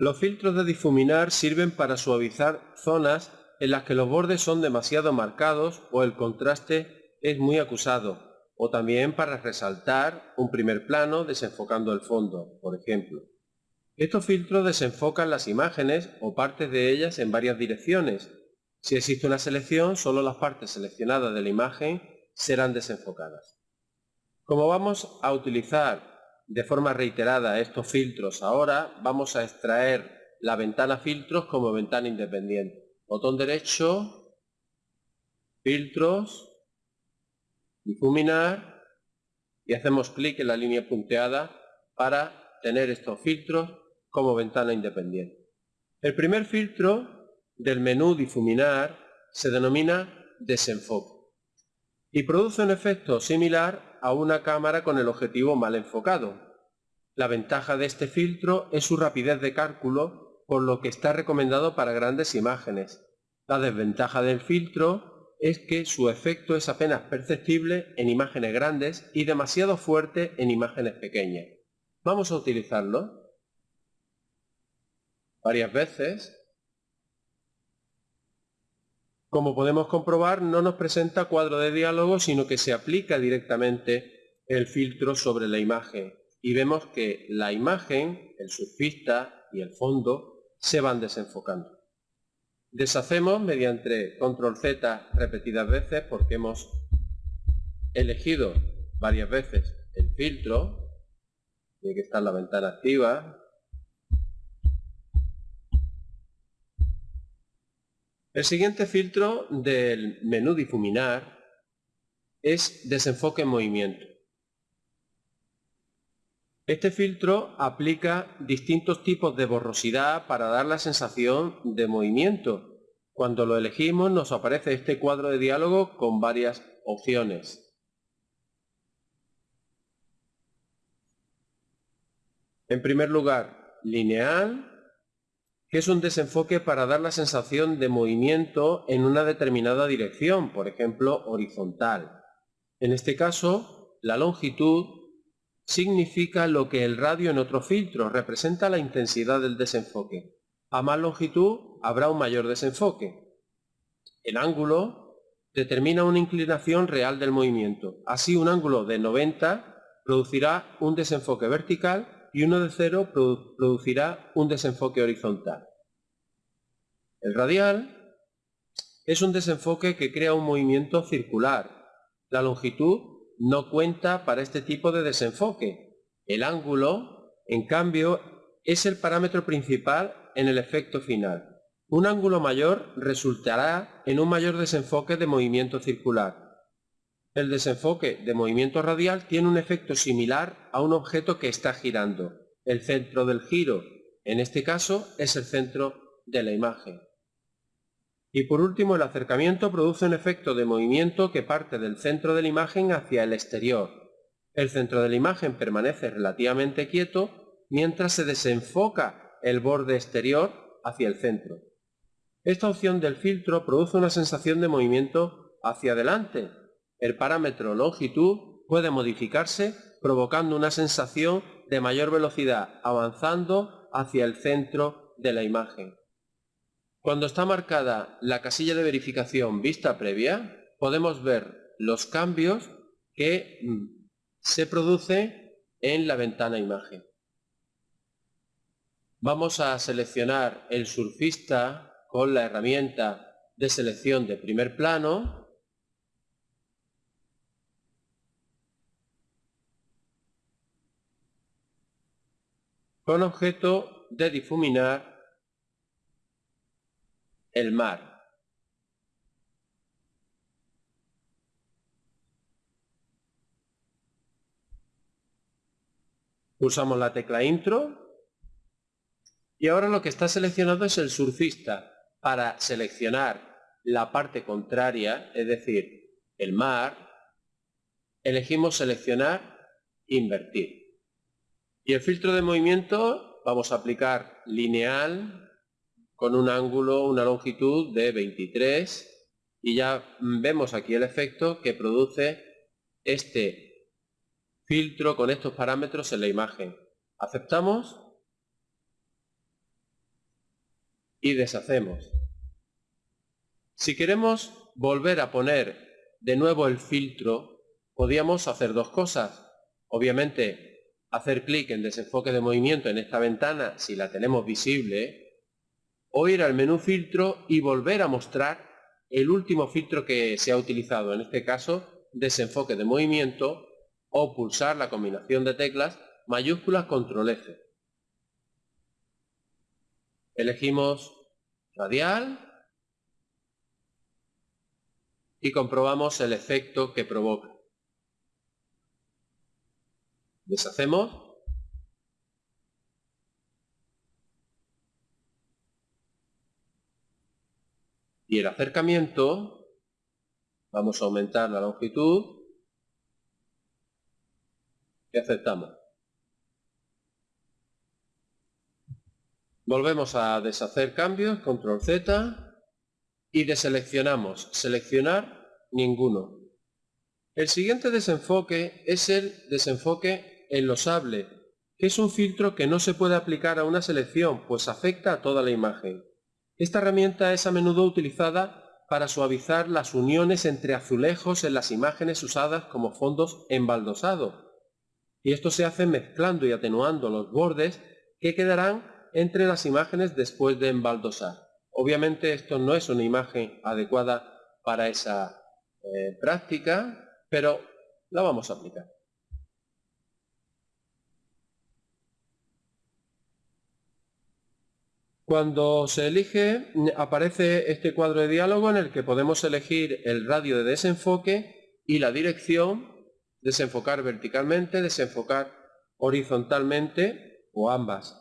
Los filtros de difuminar sirven para suavizar zonas en las que los bordes son demasiado marcados o el contraste es muy acusado, o también para resaltar un primer plano desenfocando el fondo, por ejemplo. Estos filtros desenfocan las imágenes o partes de ellas en varias direcciones. Si existe una selección, solo las partes seleccionadas de la imagen serán desenfocadas. Como vamos a utilizar de forma reiterada estos filtros ahora, vamos a extraer la ventana filtros como ventana independiente. Botón derecho, filtros, difuminar y hacemos clic en la línea punteada para tener estos filtros como ventana independiente. El primer filtro del menú difuminar se denomina desenfoque y produce un efecto similar a una cámara con el objetivo mal enfocado. La ventaja de este filtro es su rapidez de cálculo, por lo que está recomendado para grandes imágenes. La desventaja del filtro es que su efecto es apenas perceptible en imágenes grandes y demasiado fuerte en imágenes pequeñas. Vamos a utilizarlo varias veces. Como podemos comprobar, no nos presenta cuadro de diálogo, sino que se aplica directamente el filtro sobre la imagen. Y vemos que la imagen, el surfista y el fondo se van desenfocando. Deshacemos mediante control Z repetidas veces porque hemos elegido varias veces el filtro, tiene que estar la ventana activa, El siguiente filtro del menú difuminar es desenfoque en movimiento. Este filtro aplica distintos tipos de borrosidad para dar la sensación de movimiento. Cuando lo elegimos nos aparece este cuadro de diálogo con varias opciones. En primer lugar, lineal, que es un desenfoque para dar la sensación de movimiento en una determinada dirección, por ejemplo, horizontal. En este caso, la longitud significa lo que el radio en otro filtro representa la intensidad del desenfoque. A más longitud habrá un mayor desenfoque. El ángulo determina una inclinación real del movimiento. Así un ángulo de 90 producirá un desenfoque vertical y uno de cero producirá un desenfoque horizontal. El radial es un desenfoque que crea un movimiento circular. La longitud no cuenta para este tipo de desenfoque. El ángulo, en cambio, es el parámetro principal en el efecto final. Un ángulo mayor resultará en un mayor desenfoque de movimiento circular. El desenfoque de movimiento radial tiene un efecto similar a un objeto que está girando. El centro del giro, en este caso, es el centro de la imagen. Y por último, el acercamiento produce un efecto de movimiento que parte del centro de la imagen hacia el exterior. El centro de la imagen permanece relativamente quieto mientras se desenfoca el borde exterior hacia el centro. Esta opción del filtro produce una sensación de movimiento hacia adelante, el parámetro longitud puede modificarse provocando una sensación de mayor velocidad avanzando hacia el centro de la imagen. Cuando está marcada la casilla de verificación vista previa, podemos ver los cambios que mm, se producen en la ventana imagen. Vamos a seleccionar el surfista con la herramienta de selección de primer plano con objeto de difuminar el mar. Pulsamos la tecla intro y ahora lo que está seleccionado es el surfista. Para seleccionar la parte contraria, es decir, el mar, elegimos seleccionar invertir. Y el filtro de movimiento vamos a aplicar lineal con un ángulo, una longitud de 23 y ya vemos aquí el efecto que produce este filtro con estos parámetros en la imagen. Aceptamos y deshacemos. Si queremos volver a poner de nuevo el filtro, podríamos hacer dos cosas. Obviamente, hacer clic en desenfoque de movimiento en esta ventana si la tenemos visible, o ir al menú filtro y volver a mostrar el último filtro que se ha utilizado, en este caso desenfoque de movimiento, o pulsar la combinación de teclas mayúsculas control F. Elegimos radial y comprobamos el efecto que provoca. Deshacemos. Y el acercamiento, vamos a aumentar la longitud y aceptamos. Volvemos a deshacer cambios, control Z, y deseleccionamos seleccionar ninguno. El siguiente desenfoque es el desenfoque enlosable, que es un filtro que no se puede aplicar a una selección, pues afecta a toda la imagen. Esta herramienta es a menudo utilizada para suavizar las uniones entre azulejos en las imágenes usadas como fondos embaldosados. Y esto se hace mezclando y atenuando los bordes que quedarán entre las imágenes después de embaldosar. Obviamente esto no es una imagen adecuada para esa eh, práctica, pero la vamos a aplicar. Cuando se elige, aparece este cuadro de diálogo en el que podemos elegir el radio de desenfoque y la dirección, desenfocar verticalmente, desenfocar horizontalmente o ambas.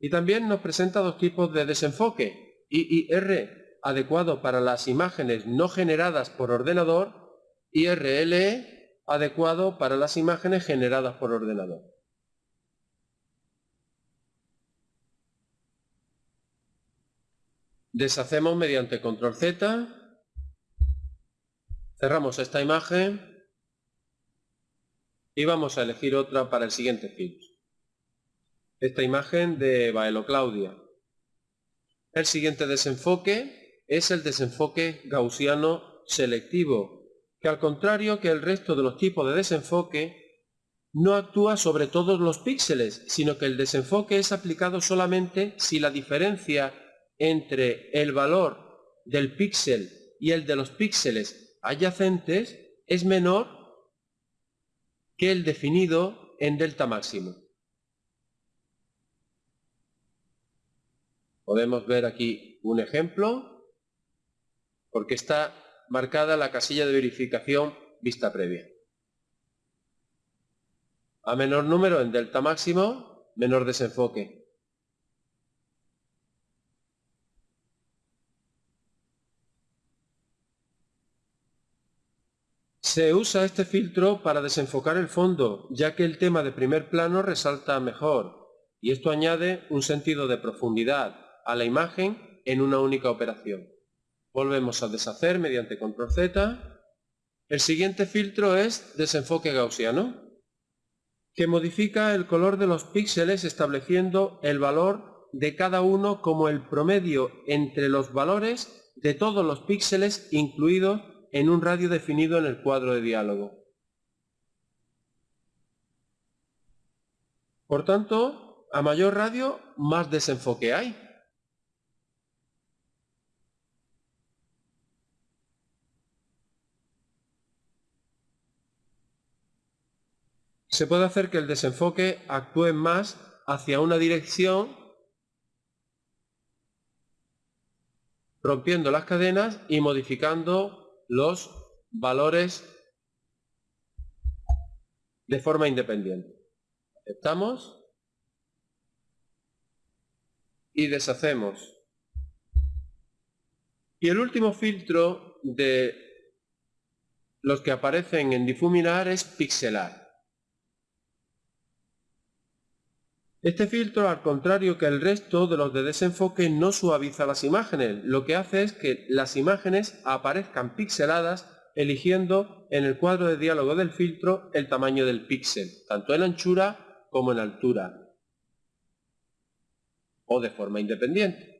Y también nos presenta dos tipos de desenfoque, IIR adecuado para las imágenes no generadas por ordenador y RLE adecuado para las imágenes generadas por ordenador. Deshacemos mediante control Z, cerramos esta imagen y vamos a elegir otra para el siguiente filtro. Esta imagen de Baelo Claudia. El siguiente desenfoque es el desenfoque gaussiano selectivo, que al contrario que el resto de los tipos de desenfoque, no actúa sobre todos los píxeles, sino que el desenfoque es aplicado solamente si la diferencia entre el valor del píxel y el de los píxeles adyacentes es menor que el definido en delta máximo. Podemos ver aquí un ejemplo, porque está marcada la casilla de verificación vista previa. A menor número en delta máximo, menor desenfoque. Se usa este filtro para desenfocar el fondo, ya que el tema de primer plano resalta mejor, y esto añade un sentido de profundidad, a la imagen en una única operación. Volvemos a deshacer mediante control Z. El siguiente filtro es desenfoque gaussiano, que modifica el color de los píxeles estableciendo el valor de cada uno como el promedio entre los valores de todos los píxeles incluidos en un radio definido en el cuadro de diálogo. Por tanto, a mayor radio, más desenfoque hay. se puede hacer que el desenfoque actúe más hacia una dirección rompiendo las cadenas y modificando los valores de forma independiente. Aceptamos y deshacemos. Y el último filtro de los que aparecen en difuminar es pixelar. Este filtro, al contrario que el resto de los de desenfoque, no suaviza las imágenes. Lo que hace es que las imágenes aparezcan pixeladas eligiendo en el cuadro de diálogo del filtro el tamaño del píxel, tanto en anchura como en altura, o de forma independiente.